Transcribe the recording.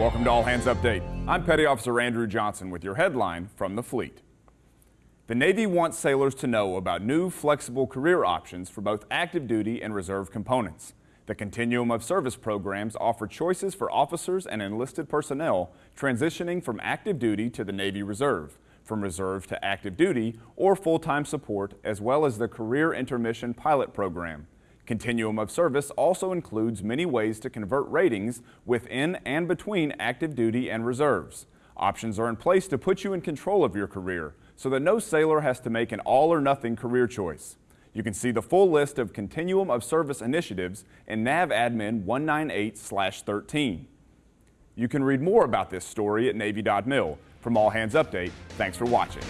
Welcome to All Hands Update. I'm Petty Officer Andrew Johnson with your headline from the fleet. The Navy wants sailors to know about new flexible career options for both active duty and reserve components. The Continuum of Service programs offer choices for officers and enlisted personnel transitioning from active duty to the Navy Reserve, from reserve to active duty, or full-time support, as well as the Career Intermission Pilot Program. Continuum of Service also includes many ways to convert ratings within and between active duty and reserves. Options are in place to put you in control of your career so that no sailor has to make an all or nothing career choice. You can see the full list of Continuum of Service initiatives in NAVADMIN 198-13. You can read more about this story at Navy.mil. From All Hands Update, thanks for watching.